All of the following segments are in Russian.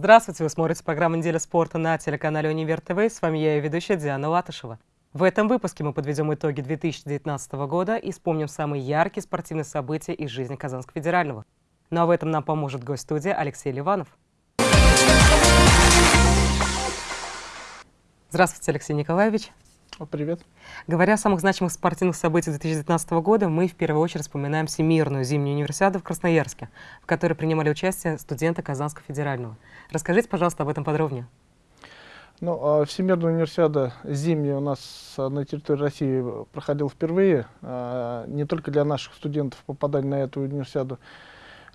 Здравствуйте, вы смотрите программу «Неделя спорта» на телеканале «Универ ТВ». С вами я и ведущая Диана Латышева. В этом выпуске мы подведем итоги 2019 года и вспомним самые яркие спортивные события из жизни Казанского федерального. Ну а в этом нам поможет гость студии Алексей Ливанов. Здравствуйте, Алексей Николаевич. Привет. Говоря о самых значимых спортивных событиях 2019 года, мы в первую очередь вспоминаем Всемирную зимнюю универсиаду в Красноярске, в которой принимали участие студенты Казанского федерального. Расскажите, пожалуйста, об этом подробнее. Ну, а Всемирная универсиада зимняя у нас на территории России проходила впервые. А, не только для наших студентов попадание на эту универсиаду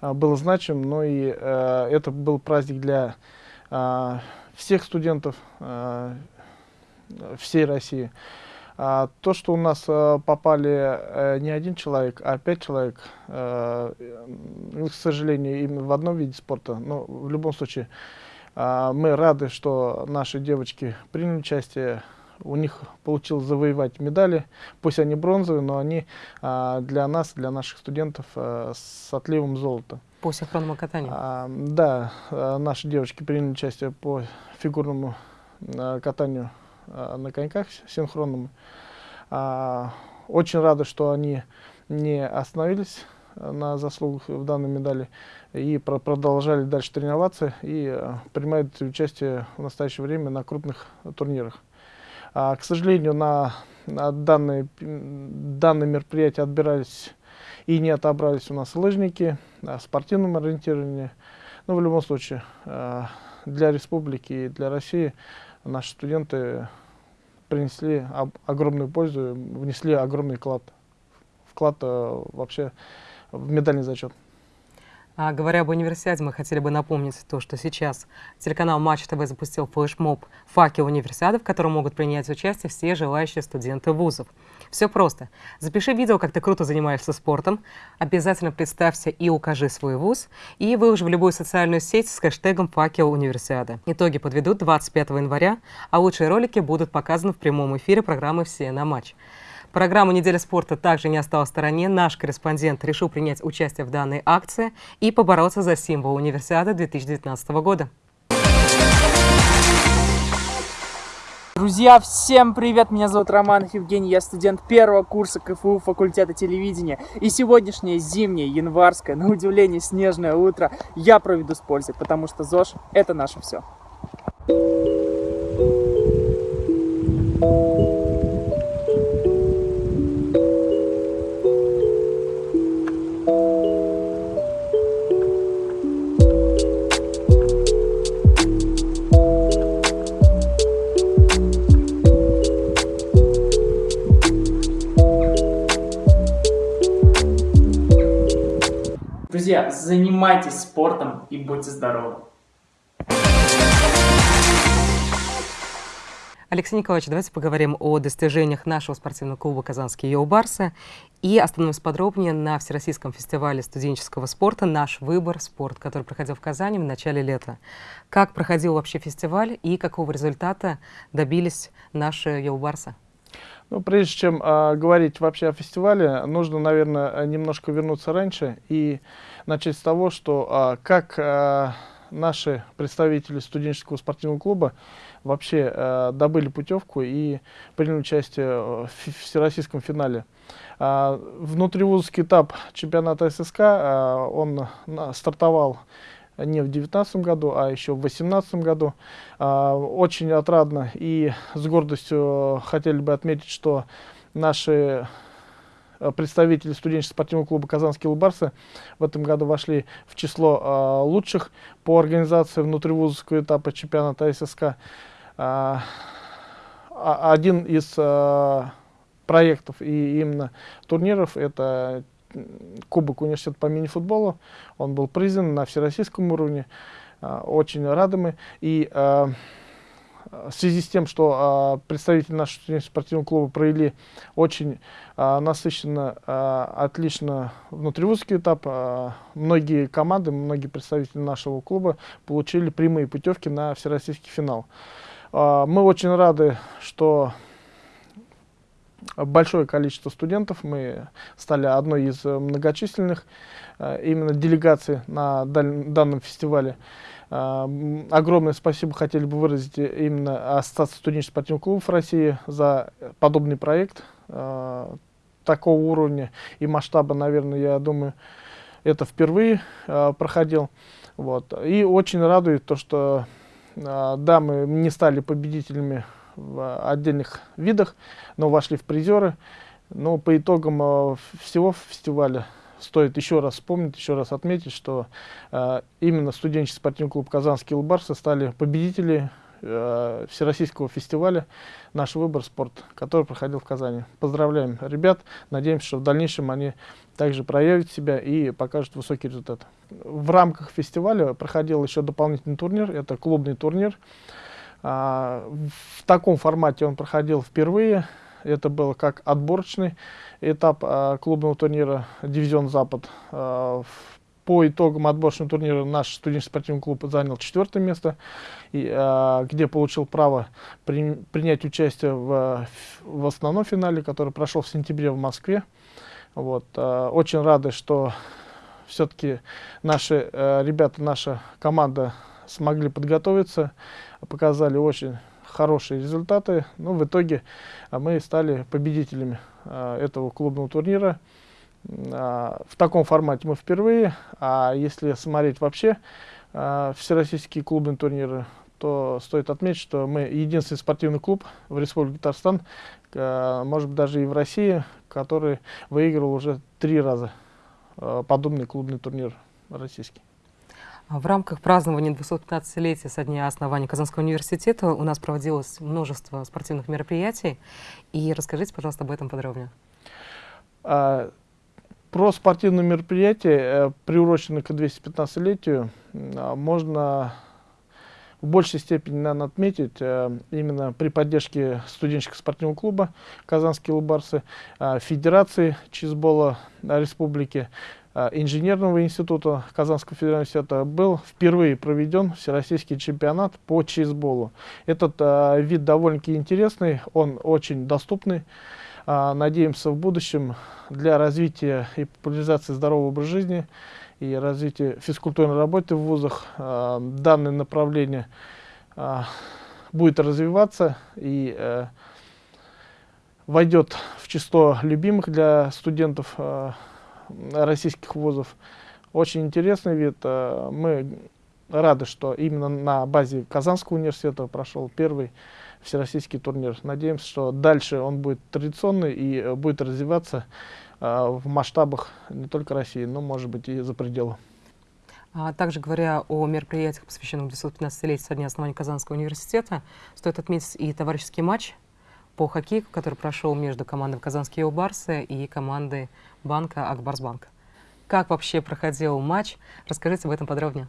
а, было значим, но и это был праздник для всех студентов всей России. А, то, что у нас а, попали а, не один человек, а пять человек, а, к сожалению, именно в одном виде спорта, но в любом случае а, мы рады, что наши девочки приняли участие, у них получилось завоевать медали, пусть они бронзовые, но они а, для нас, для наших студентов а, с отливом золота. По синхронному катанию? А, да, а, наши девочки приняли участие по фигурному а, катанию на коньках синхронным. А, очень рады, что они не остановились на заслугах в данной медали и про продолжали дальше тренироваться и а, принимают участие в настоящее время на крупных турнирах. А, к сожалению, на, на данные, мероприятия отбирались и не отобрались у нас лыжники, а, спортивном ориентировании. Но в любом случае, для республики и для России наши студенты принесли огромную пользу, внесли огромный вклад, вклад э, вообще в медальный зачет. А, говоря об универсиаде, мы хотели бы напомнить то, что сейчас телеканал Матч ТВ запустил флешмоб «Факел универсиады», в котором могут принять участие все желающие студенты вузов. Все просто. Запиши видео, как ты круто занимаешься спортом, обязательно представься и укажи свой вуз, и выложи в любую социальную сеть с хэштегом «Факел универсиады». Итоги подведут 25 января, а лучшие ролики будут показаны в прямом эфире программы «Все на матч». Программа «Неделя спорта» также не осталась в стороне. Наш корреспондент решил принять участие в данной акции и побороться за символ универсиады 2019 года. Друзья, всем привет! Меня зовут Роман Евгений, я студент первого курса КФУ факультета телевидения. И сегодняшнее зимнее, январское, на удивление снежное утро я проведу с пользой, потому что ЗОЖ – это наше все. Друзья, занимайтесь спортом и будьте здоровы! Алексей Николаевич, давайте поговорим о достижениях нашего спортивного клуба «Казанские Йоу-Барсы» и остановимся подробнее на Всероссийском фестивале студенческого спорта «Наш выбор. Спорт», который проходил в Казани в начале лета. Как проходил вообще фестиваль и какого результата добились наши Йоу-Барсы? Ну, прежде чем э, говорить вообще о фестивале, нужно, наверное, немножко вернуться раньше и начать с того, что э, как э, наши представители студенческого спортивного клуба вообще э, добыли путевку и приняли участие в всероссийском финале. Э, внутривузовский этап чемпионата ССК, э, он на, стартовал не в 2019 году, а еще в 2018 году. А, очень отрадно и с гордостью хотели бы отметить, что наши э, представители студенческого спортивного клуба «Казанские лубарсы» в этом году вошли в число а, лучших по организации внутривузовского этапа чемпионата ССК. А, один из проектов и именно турниров – это Кубок университета по мини-футболу. Он был признан на всероссийском уровне. А, очень рады мы. И а, в связи с тем, что а, представители нашего спортивного клуба провели очень насыщенно, отлично внутривузский этап, многие команды, многие представители нашего клуба получили прямые путевки на всероссийский финал. Мы очень рады, что большое количество студентов. Мы стали одной из многочисленных э, именно делегаций на данном фестивале. Огромное спасибо хотели бы выразить именно Ассоциации студенческих спортивных клубов России за подобный проект такого уровня и масштаба, наверное, я думаю, это впервые проходил. Вот. И очень радует то, что да, мы не стали победителями в отдельных видах, но вошли в призеры. Но по итогам всего фестиваля стоит еще раз вспомнить, еще раз отметить, что э, именно студенческий спортивный клуб «Казанские Лубарсы» стали победители э, Всероссийского фестиваля «Наш выбор спорт», который проходил в Казани. Поздравляем ребят, надеемся, что в дальнейшем они также проявят себя и покажут высокий результат. В рамках фестиваля проходил еще дополнительный турнир, это клубный турнир. А, в таком формате он проходил впервые. Это был как отборочный этап а, клубного турнира «Дивизион Запад». А, по итогам отборочного турнира наш студенческий спортивный клуб занял четвертое место, где получил право при, принять участие в, основном финале, который прошел в сентябре в Москве. Вот, очень рады, что все-таки наши а, ребята, наша команда смогли подготовиться, показали очень хорошие результаты. Ну, в итоге а, мы стали победителями а, этого клубного турнира. А, в таком формате мы впервые, а если смотреть вообще всероссийские клубные турниры, то стоит отметить, что мы единственный спортивный клуб в Республике Татарстан, может быть даже и в России, который выиграл уже три раза подобный клубный турнир российский. В рамках празднования 215-летия со дня основания Казанского университета у нас проводилось множество спортивных мероприятий. И расскажите, пожалуйста, об этом подробнее. А, про спортивные мероприятия, э, приуроченные к 215-летию, а, можно в большей степени наверное, отметить э, именно при поддержке студенческого спортивного клуба «Казанские лубарсы», э, Федерации чизбола Республики, инженерного института Казанского федерального университета был впервые проведен всероссийский чемпионат по чейсболу. Этот э, вид довольно-таки интересный, он очень доступный. Э, надеемся в будущем для развития и популяризации здорового образа жизни и развития физкультурной работы в вузах э, данное направление э, будет развиваться и э, войдет в число любимых для студентов э, российских вузов. Очень интересный вид. Э, мы рады, что именно на базе Казанского университета прошел первый всероссийский турнир. Надеемся, что дальше он будет традиционный и будет развиваться э, в масштабах не только России, но, может быть, и за пределы. А также говоря о мероприятиях, посвященных 215-летию со дня основания Казанского университета, стоит отметить и товарищеский матч по хоккею, который прошел между командой «Казанские Барсы» и командой банка «Акбарсбанк». Как вообще проходил матч? Расскажите об этом подробнее.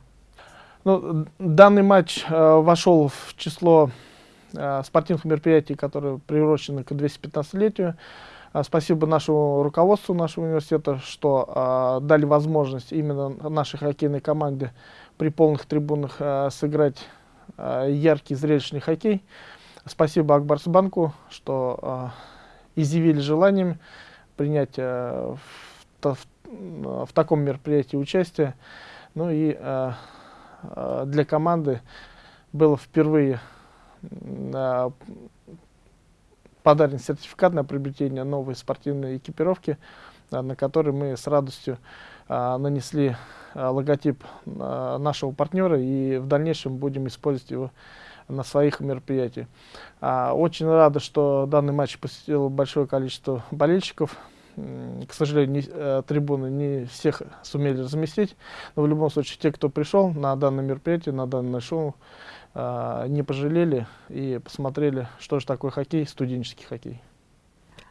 Ну, данный матч э, вошел в число э, спортивных мероприятий, которые приурочены к 215-летию. Э, спасибо нашему руководству нашего университета, что э, дали возможность именно нашей хоккейной команде при полных трибунах э, сыграть э, яркий зрелищный хоккей. Спасибо Акбарсбанку, что э, изъявили желанием принять э, в, в, в таком мероприятии участие. Ну и э, для команды было впервые э, подарен сертификат на приобретение новой спортивной экипировки, э, на которой мы с радостью э, нанесли э, логотип э, нашего партнера и в дальнейшем будем использовать его на своих мероприятиях. А, очень рада, что данный матч посетил большое количество болельщиков. К сожалению, не, э, трибуны не всех сумели разместить, но в любом случае те, кто пришел на данное мероприятие, на данное шоу, э, не пожалели и посмотрели, что же такое хоккей, студенческий хоккей.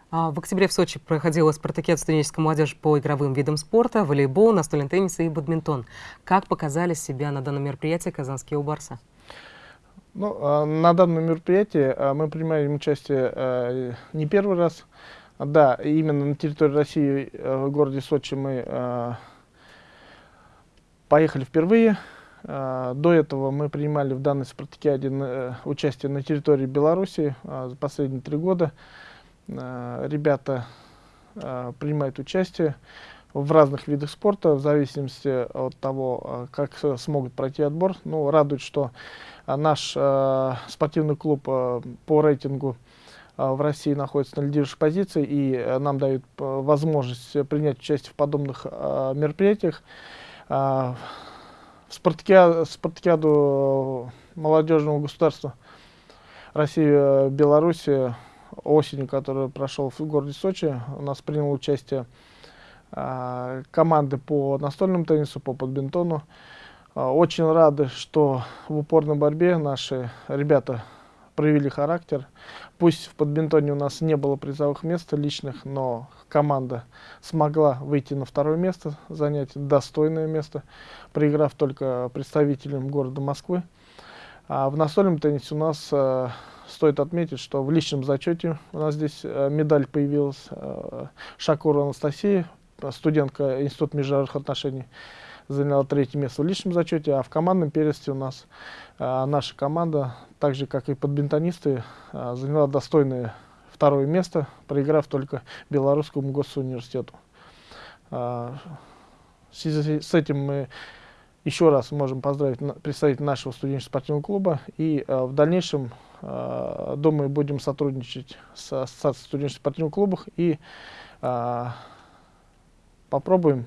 А, в октябре в Сочи проходила спартакиада студенческой молодежи по игровым видам спорта, волейбол, настольный теннис и бадминтон. Как показали себя на данном мероприятии казанские убарсы? Ну, а, на данном мероприятии а, мы принимаем участие а, не первый раз. Да, именно на территории России, в городе Сочи мы поехали впервые. До этого мы принимали в данной спартакиаде участие на территории Беларуси за последние три года. Ребята принимают участие в разных видах спорта, в зависимости от того, как смогут пройти отбор. Ну, радует, что наш э, спортивный клуб э, по рейтингу в России находится на лидирующей позиции, и нам дают возможность принять участие в подобных мероприятиях. В спартакиаду, спартакиаду молодежного государства России Беларуси осенью, который прошел в городе Сочи, у нас принял участие э, команды по настольному теннису, по подбинтону. Э, очень рады, что в упорной борьбе наши ребята проявили характер. Пусть в подбинтоне у нас не было призовых мест личных, но команда смогла выйти на второе место, занять достойное место, проиграв только представителям города Москвы. А в настольном теннисе у нас э, стоит отметить, что в личном зачете у нас здесь э, медаль появилась. Э, Шакура Анастасия, студентка Института международных отношений, заняла третье место в личном зачете, а в командном первенстве у нас э, наша команда, так же как и подбинтонисты, заняла достойное второе место, проиграв только Белорусскому госуниверситету. В связи с этим мы еще раз можем поздравить представителей нашего студенческого спортивного клуба и в дальнейшем Э, думаю, будем сотрудничать с Ассоциацией студенческих спортивных клубов и э, попробуем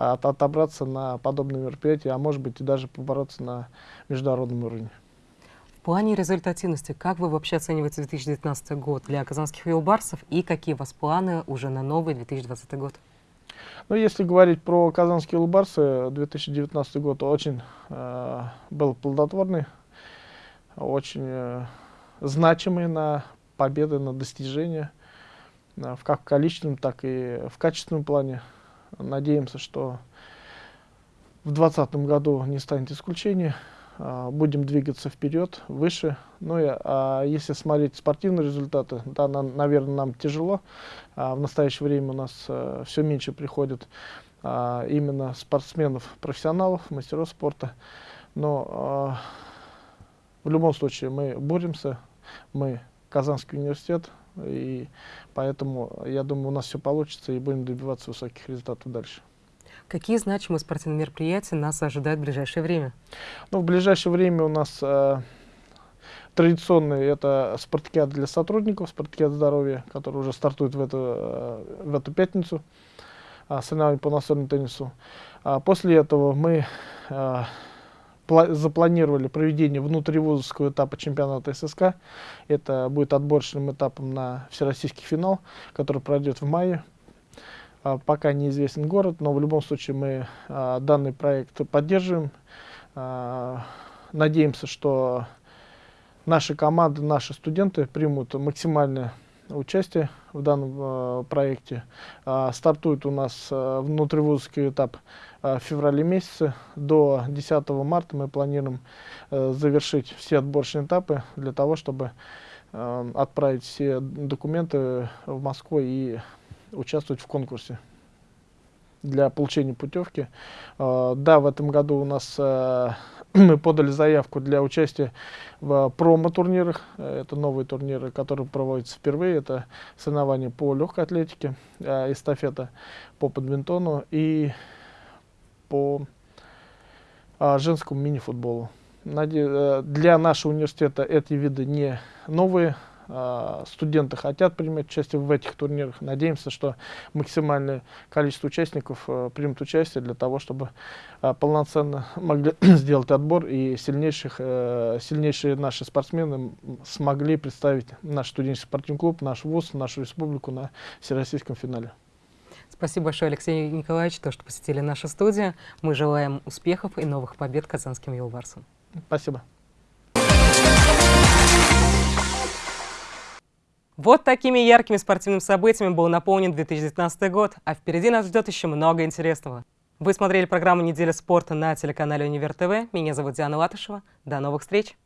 отобраться на подобные мероприятия, а может быть и даже побороться на международном уровне. В плане результативности, как вы вообще оцениваете 2019 год для казанских велобарсов и какие у вас планы уже на новый 2020 год? Ну, если говорить про казанские велобарсы, 2019 год очень э, был плодотворный, очень э, значимые на победы, на достижения, э, как в количественном, так и в качественном плане. Надеемся, что в 2020 году не станет исключением. Э, будем двигаться вперед, выше. Ну и а если смотреть спортивные результаты, да, на, наверное, нам тяжело. А в настоящее время у нас а, все меньше приходит а, именно спортсменов, профессионалов, мастеров спорта. Но а, в любом случае мы боремся, мы Казанский университет, и поэтому, я думаю, у нас все получится, и будем добиваться высоких результатов дальше. Какие значимые спортивные мероприятия нас ожидают в ближайшее время? Ну, в ближайшее время у нас э, традиционный это спартакиада для сотрудников, спартакиада здоровья, который уже стартует в эту, э, в эту пятницу, э, соревнования по настольному теннису. А после этого мы э, запланировали проведение внутривузовского этапа чемпионата ССК. Это будет отборочным этапом на всероссийский финал, который пройдет в мае. А, пока неизвестен город, но в любом случае мы а, данный проект поддерживаем. А, надеемся, что наши команды, наши студенты примут максимальное участие в данном э, проекте. Э, стартует у нас э, внутривузовский этап э, в феврале месяце. До 10 марта мы планируем завершить все отборочные этапы для того, чтобы э, отправить все документы в Москву и участвовать в конкурсе для получения путевки. Да, в этом году у нас мы подали заявку для участия в промо-турнирах. Это новые турниры, которые проводятся впервые. Это соревнования по легкой атлетике, э, эстафета по подминтону и по женскому мини-футболу. Для нашего университета эти виды не новые, а, студенты хотят принимать участие в этих турнирах. Надеемся, что максимальное количество участников э, примут участие для того, чтобы э, полноценно могли сделать отбор и сильнейших, э, сильнейшие наши спортсмены смогли представить наш студенческий спортивный клуб, наш ВУЗ, нашу республику на всероссийском финале. Спасибо большое, Алексей Николаевич, то, что посетили нашу студию. Мы желаем успехов и новых побед казанским юлварсам. Спасибо. Вот такими яркими спортивными событиями был наполнен 2019 год, а впереди нас ждет еще много интересного. Вы смотрели программу «Неделя спорта» на телеканале Универ ТВ. Меня зовут Диана Латышева. До новых встреч!